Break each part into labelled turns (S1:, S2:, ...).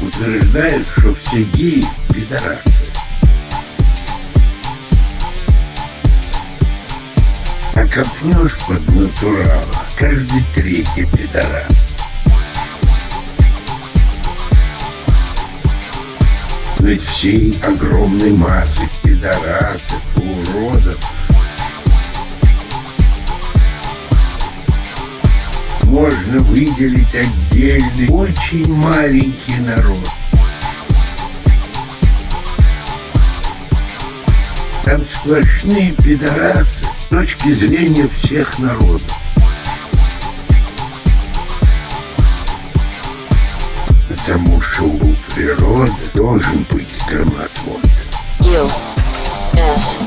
S1: утверждают, что все геи – пидорасы. А копнешь под натурала, каждый третий пидорас. Ведь всей огромной массы пидорасов, уродов можно выделить отдельный, очень маленький народ. Там сплошные пидорасы с точки зрения всех народов. Потому что у природы должен быть громоотвод.
S2: U S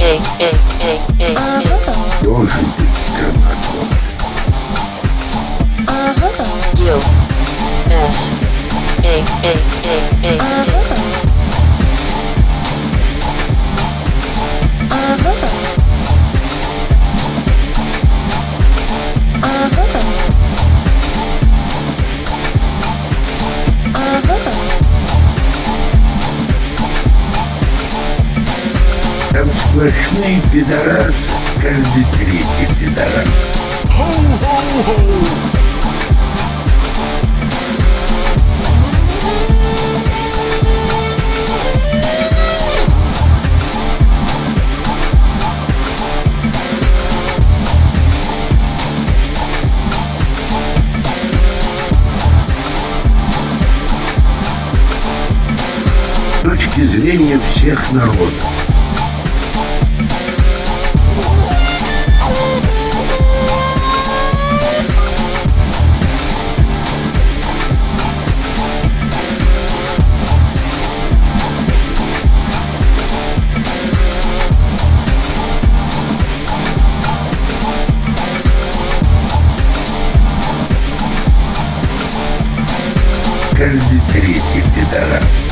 S2: A A A A A
S1: Должен быть громоотвод.
S2: U S A A A A
S1: Там сплошные пидорасы, каждый третий пидорас. С точки зрения всех народов. Каждый третий пидорас.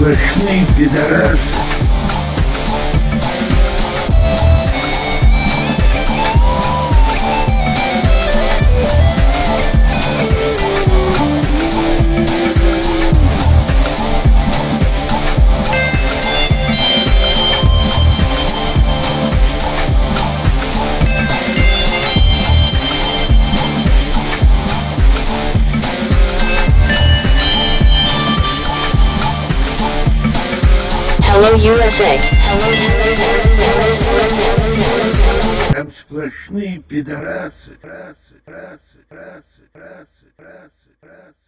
S1: Сплошные пидорасы.
S2: Hello USA. Hello USA.
S1: Там сплошные пидорасы. Расы, расы, расы, расы, расы, расы, расы.